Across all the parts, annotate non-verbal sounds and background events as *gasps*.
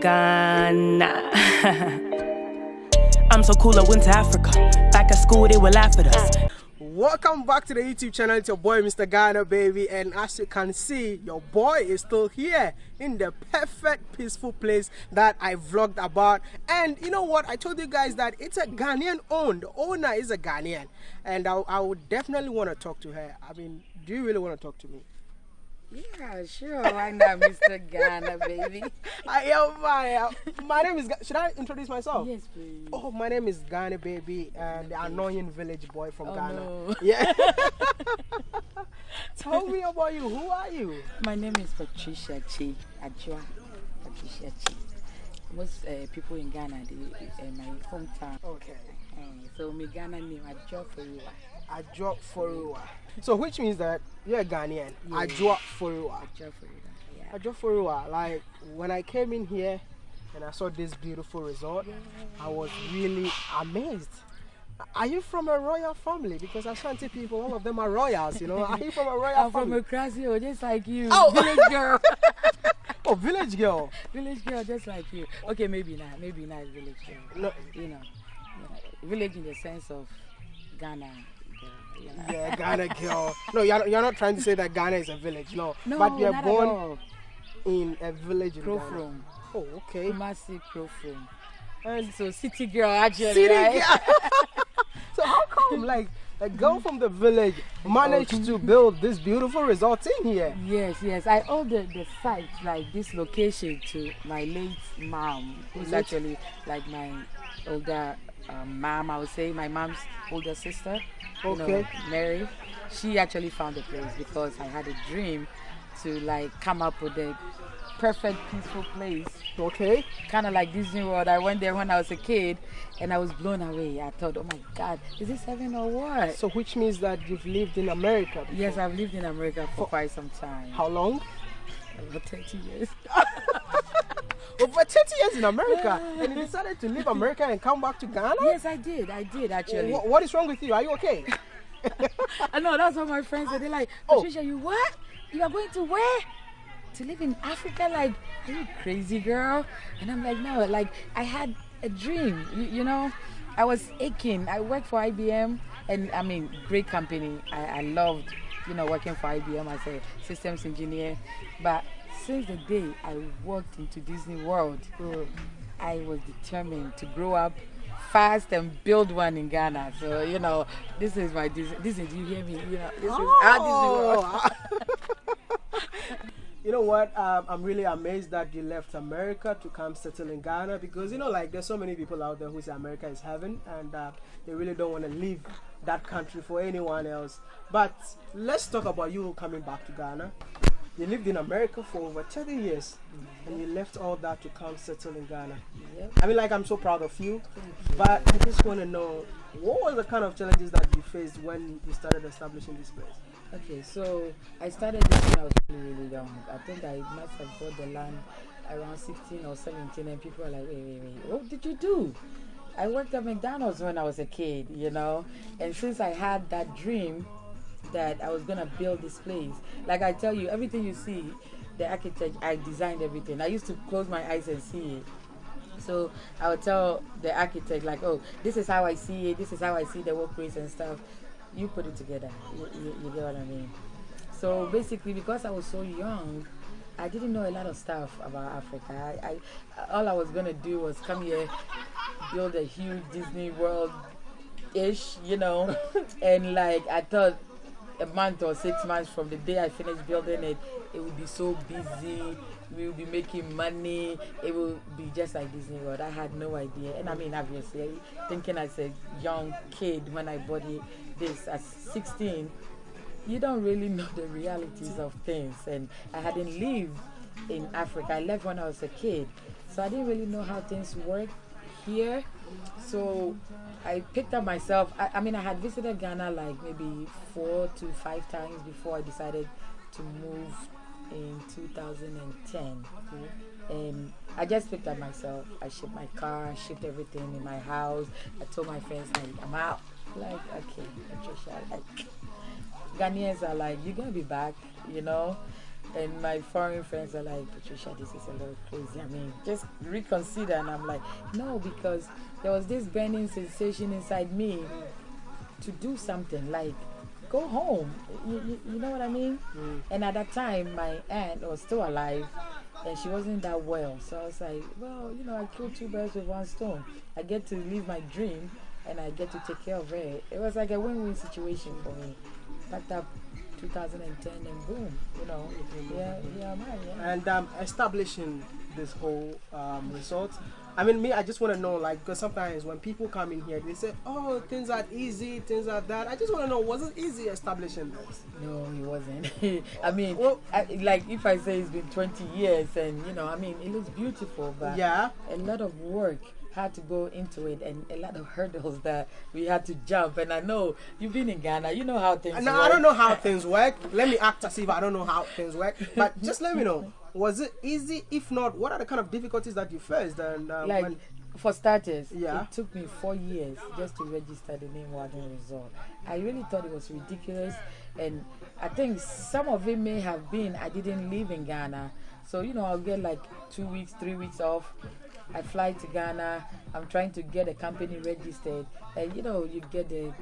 Ghana. *laughs* I'm so cool, I went to Africa. Back at school, they will laugh at us. Welcome back to the YouTube channel. It's your boy Mr. Ghana baby and as you can see your boy is still here in the perfect peaceful place that I vlogged about and you know what I told you guys that it's a Ghanaian owned the owner is a Ghanaian and I, I would definitely want to talk to her I mean do you really want to talk to me Yeah, sure. Why not, Mr. Ghana, baby? *laughs* I am my my name is should I introduce myself Yes, please. Oh, my name is Ghana baby and the annoying village boy from Oh, Ghana. no. *laughs* Yeah. *laughs* Tell me about you. Who are you? My name is Patricia Chi Ajua. Patricia Chi. Most uh, people in Ghana, they, uh, my hometown. Okay. Uh, so my Ghana name Ajua Foriwa. Ajwa Forua. So which means that you're a Ghanaian. Yeah. Ajwa Forua. Ajua ah. Foriwa. Yeah. Ajwa Forua. Ah. Like when I came in here and I saw this beautiful resort, I was really amazed. Are you from a royal family? Because Ashanti people, all of them are royals, you know. Are you from a royal I'm from family? Okrasio, just like you. Oh. Village girl. *laughs* Oh, village girl. village girl, just like you. Okay, maybe not. Maybe not village girl. No, You know, yeah. village in the sense of Ghana. You know. yeah, Ghana girl. No, you're not, you're not trying to say that Ghana is a village. No, No, but you're not born in a village in Crow Ghana. from. Oh, okay. Kumasi Crow from. And So city girl actually, City right? girl. *laughs* *laughs* so how come like a girl from the village managed to build this beautiful resort in here? Yes, yes. I owe the, the site, like this location, to my late mom, who's actually like my older um, mom, I would say, my mom's older sister, you know, Mary. She actually found the place because I had a dream to like come up with a perfect, peaceful place Okay. kind of like Disney World. I went there when I was a kid and I was blown away. I thought, oh my God, is this heaven or what? So which means that you've lived in America. before. Yes, I've lived in America for quite some time. How long? Over 30 years. *laughs* Over 30 years in America. and you decided to leave America and come back to Ghana? yes, I did. I did actually. Wha- what is wrong with you? Are you okay? *laughs* I know that's what my friends said. They're like, Oh. Patricia, you what? You are going to where? To live in Africa? Like, are you crazy, girl? And I'm like, no. Like, I had a dream. You, you know, I was aching. I worked for IBM, and I mean, great company. I, I loved, you know, working for IBM as a systems engineer. But since the day I walked into Disney World. I was determined to grow up fast and build one in Ghana. So you know, this is my Disney. This is you hear me? You know, this is our Disney oh! World. *laughs* You know what? Um, I'm really amazed that you left America to come settle in Ghana because you know, like there's so many people out there who say America is heaven, and uh, they really don't want to leave that country for anyone else. But let's talk about you coming back to Ghana. You lived in America for over 30 years, and you left all that to come settle in Ghana. Yep. I mean, like I'm so proud of you, but I just want to know what was the kind of challenges that you faced when you started establishing this place. Okay, so I started this when I was really, really young. I think I must have bought the land around 16 or 17, and people are like, wait, wait, wait, what did you do? I worked at McDonald's when I was a kid, you know, and since I had that dream that I was gonna build this place, like I tell you, everything you see, the architect, I designed everything. I used to close my eyes and see it. So I would tell the architect like, oh, this is how I see it. This is how I see the workplace and stuff. You put it together. You, you, you get what I mean? So basically, because I was so young, I didn't know a lot of stuff about Africa. I, I all I was gonna do was come here, build a huge Disney World ish, you know, *laughs* and like I thought a month or six months from the day I finished building it, it would be so busy. We would be making money. It would be just like Disney World. I had no idea. And I mean, obviously, thinking as a young kid when I bought it, this at 16, you don't really know the realities of things. And I hadn't lived in Africa. I left when I was a kid. So I didn't really know how things work here. So I picked up myself. I, I mean, I had visited Ghana like maybe four to five times before I decided to move in 2010. And um, I just picked up myself. I shipped my car, shipped everything in my house. I told my friends, like, I'm out. Like, okay, Patricia, like, Ghanaians are like, you're gonna be back, you know. And my foreign friends are like, Patricia, this is a little crazy. I mean, just reconsider. And I'm like, no, because there was this burning sensation inside me to do something like go home. You, you, you know what I mean? Mm. And at that time, my aunt was still alive and she wasn't that well. So I was like, well, you know, I killed two birds with one stone. I get to live my dream and I get to take care of her. It was like a win win situation for me. Packed up 2010 and boom, you know, yeah, yeah, man, yeah. and um, establishing this whole um, resort. I mean, me, I just want to know, like, because sometimes when people come in here, they say, "Oh, things are easy, things are that." I just want to know, was it easy establishing this? No, it wasn't. *laughs* I mean, Well- I, like if I say it's been 20 years, and you know, I mean, it looks beautiful, but Yeah. a lot of work had to go into it, and a lot of hurdles that we had to jump. And I know you've been in Ghana, you know how things. Now work. I don't know how things work. Let me act as if I don't know how things work. But just let me know, was it easy? If not, what are the kind of difficulties that you faced? And um, like when- for starters, Yeah. it took me four years just to register the name Wagon Resort. I really thought it was ridiculous, and I think some of it may have been I didn't live in Ghana, so you know I'll get like two weeks, three weeks off. I fly to Ghana. I'm trying to get a company registered, and you know you get the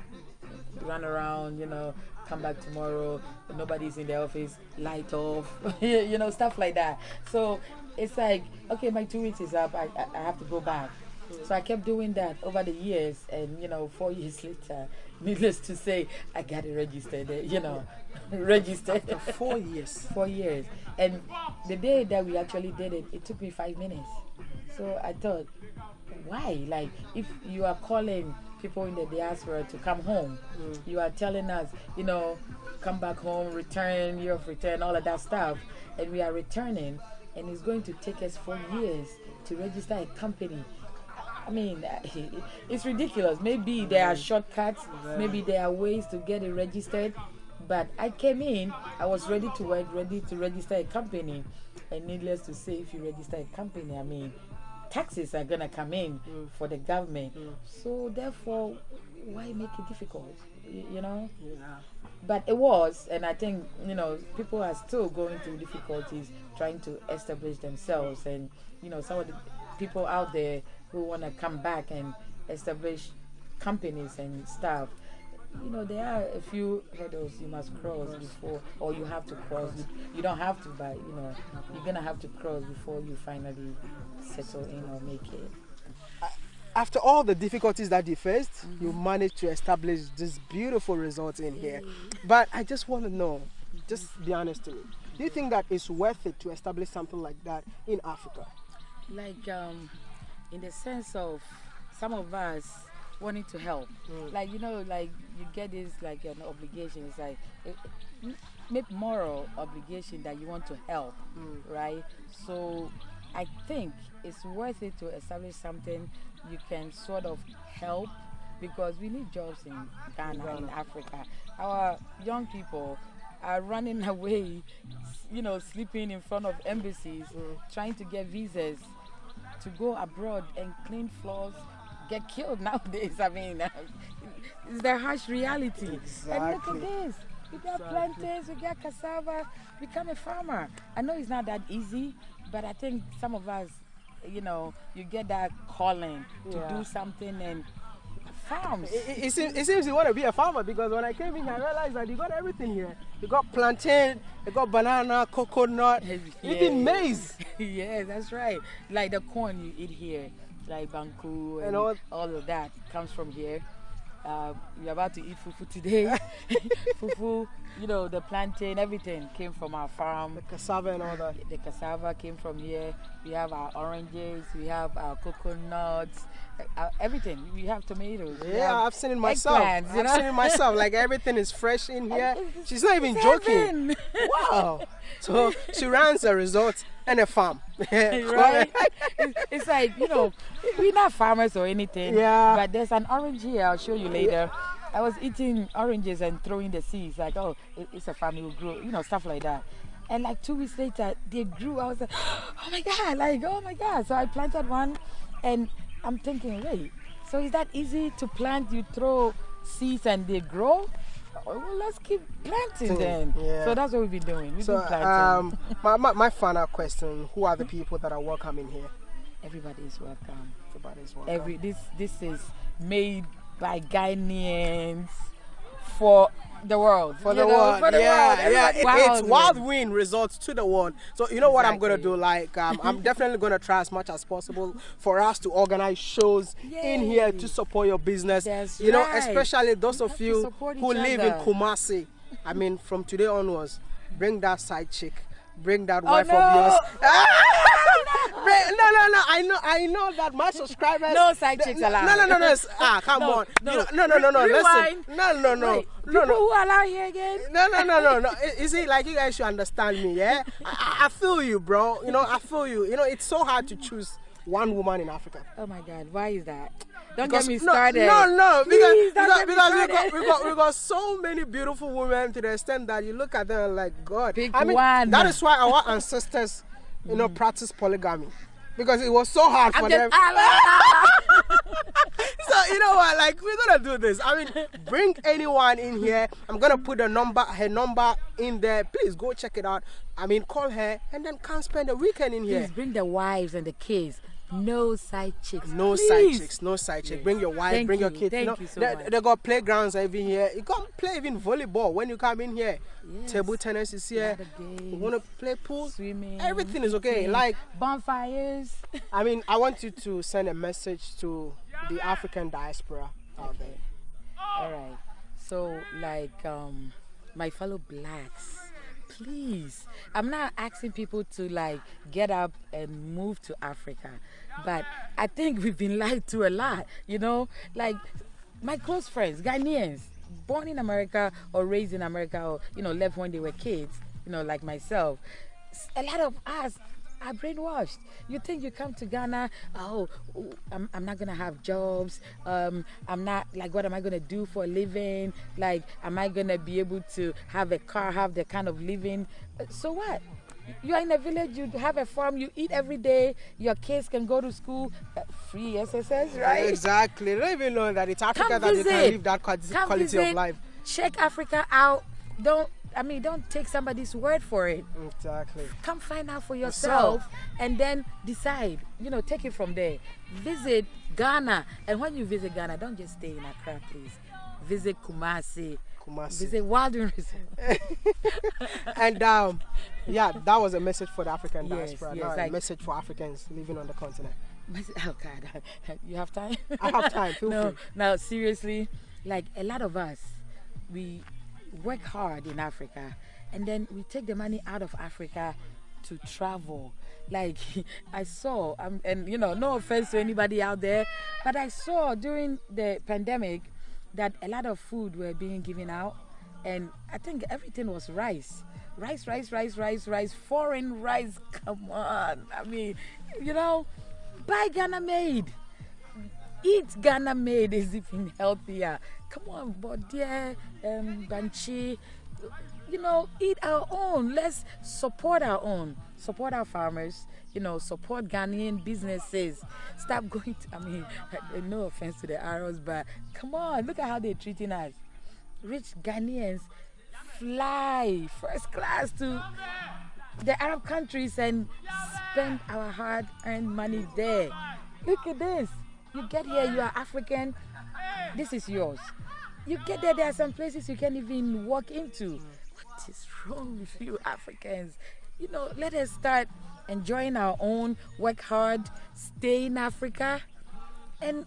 run around, you know, come back tomorrow, nobody's in the office, light off, *laughs* you know, stuff like that. So it's like, okay, my two weeks is up, I, I, I have to go back. So I kept doing that over the years, and you know, four *laughs* years later, needless to say, I got it registered, eh, you know, *laughs* registered. After four years. four years. And the day that we actually did it, it took me five minutes. So I thought, why? Like, if you are calling people in the diaspora to come home, mm. you are telling us, you know, come back home, return, year of return, all of that stuff, and we are returning, and it's going to take us four years to register a company. I mean, *laughs* it's ridiculous. Maybe there are shortcuts, maybe there are ways to get it registered. But I came in, I was ready to work, ready to register a company. And needless to say, if you register a company, I mean, taxes are going to come in mm. for the government. Mm. So, therefore, why make it difficult? Y- You know? Yeah. but it was and i think you know people are still going through difficulties trying to establish themselves and you know some of the people out there who want to come back and establish companies and stuff you know there are a few hurdles you must cross before or you have to cross you, you don't have to but you know you're gonna have to cross before you finally settle in or make it After all the difficulties that you faced, you managed to establish this beautiful resort in here. But I just want to know, just be honest to me. Do you think that it's worth it to establish something like that in Africa? like um in the sense of some of us wanting to help. Mm. Like you know like you get this like an obligation. It's like eh, it, it- maybe moral obligation that you want to help mm. right? So i think it's worth it to establish something you can sort of help because we need jobs in ghana in africa. Our young people are running *laughs* away you know sleeping in front of embassies mm. trying to get visas to go abroad and clean floors get killed nowadays. I mean, uh, it's the harsh reality. And look at this. We got plantains, we got cassava, become a farmer. I know it's not that easy, but I think some of us, you know, you get that calling to Yeah. do something and farms. It, it, it seems, it seems you want to be a farmer because when I came in, I realized that you got everything here. You got plantain, you got banana, coconut, even Yeah. maize. *laughs* yes, that's right. Like the corn you eat here, like banku and, And all- all, of that comes from here. Uh, we're about to eat fufu today. *laughs* *laughs* fufu, you know, the plantain, everything came from our farm. Cassava and all that. The cassava came from here. We have our oranges, we have our coconuts, uh, everything. We have tomatoes. Yeah, have I've seen it myself. eggplants, you I've know? seen it myself. Like *laughs* everything is fresh in here. She's not even joking. Wow. So she runs a resort and a farm. *laughs* *laughs* right? it's, it's like you know, we're not farmers or anything. Yeah. But there's an orange here. I'll show you later. I was eating oranges and throwing the seeds. Like, oh, it's a family will grow. You know, stuff like that. And like two weeks later, they grew. I was like, *gasps* oh my god! Like, oh my god! So I planted one, and I'm thinking, wait. So is that easy to plant? You throw seeds and they grow? well, let's keep planting then. yeah. So that's what we've been doing. We've So, been planting. um, *laughs* my, my, my final question: Who are the people that are welcoming here? Everybody is welcome. Everybody's welcome. Every this this is made by Ghanaians for the world. for you the know, world. For the yeah, world. yeah. It- it's wild Wilding. win results to the world. So you know what I'm gonna do? Like um, I'm *laughs* definitely gonna try as much as possible for us to organize shows in here to support your business. That's you know, especially those We of you who live in. Kumasi. I mean, from today onwards, bring that side chick. Bring that Oh, wife no. of yours. No, no, no. I know, I know that my subscribers. No side chicks no, allowed. No, no, no, no. Ah, come No, on. no. You know- no, no, no, no. Listen. No, no, no, Wait, no, people no. who are out here again? No, no, no, no, no. I- You see, like you guys should understand me, yeah. I- I feel you, bro. You know, I feel you. You know, it's so hard to choose one woman in Africa. Oh my God, why is that? Don't Because- get me started. No, no, because Please, because, get because we got we got we got so many beautiful women to the extent that you look at them and like God. Pick I mean, one. that is why our ancestors, you know, practice polygamy. Because it was so hard for I'm them. *laughs* just, ah, *laughs* so you know what like we're gonna do this i mean bring anyone in here i'm gonna put a number her number in there please go check it out i mean call her and then come spend the weekend in here Please bring the wives and the kids. No side chicks. no Please. side chicks no side chick bring your wife Thank bring your kids thank you so they, much. they got playgrounds even here you can play even volleyball when you come in here Yes. table tennis is here you want to play pool Swimming. everything is okay eating, like bonfires. i mean i want you to send a message to the african diaspora out there All right. So, like, um, my fellow blacks, please. I'm not asking people to like get up and move to Africa, but I think we've been lied to a lot. You know, like my close friends, Ghanaians, born in America or raised in America, or you know, left when they were kids. You know, like myself. a lot of us are brainwashed. You think you come to Ghana, oh, I'm, I'm not gonna have jobs. Um, I'm not like, what am I gonna do for a living? Like, am I gonna be able to have a car, have the kind of living? Uh, So what? You are in a village, you have a farm, you eat every day, your kids can go to school, uh, free SSS, right? Exactly. Don't even know that it's Africa that they can live that quality, quality of life. Check Africa out. Don't, I mean, don't take somebody's word for it. Exactly. come find out for yourself and then decide you know take it from there visit ghana and when you visit ghana don't just stay in accra please visit kumasi Kumasi. visit wildern *laughs* Reserve. *laughs* and um, yeah, that was a message for the African Yes, diaspora. yes, now a message for Africans living on the continent. oh god *laughs* you have time I have time. Feel no free. now seriously like a lot of us we work hard in africa and then we take the money out of africa to travel. Like *laughs* i saw um, and you know no offense to anybody out there but i saw during the pandemic that a lot of food were being given out and i think everything was rice. Rice rice rice rice rice foreign rice *laughs* come on. I mean you know buy ghana made. Eat Ghana made is even healthier. Come on, Bodia, um, Banchi, you know, eat our own. Let's support our own. Support our farmers. You know, support Ghanaian businesses. Stop going to, I mean, *laughs* no offense to the Arabs, but come on, look at how they're treating us. Rich Ghanaians fly first class to the Arab countries and spend our hard earned money there. Look at this. You get here, you are African, this is yours. You get there, there are some places you can't even walk into. What is wrong with you, Africans? You know, let us start enjoying our own, work hard, stay in Africa, and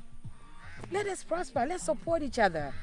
let us prosper. Let's support each other.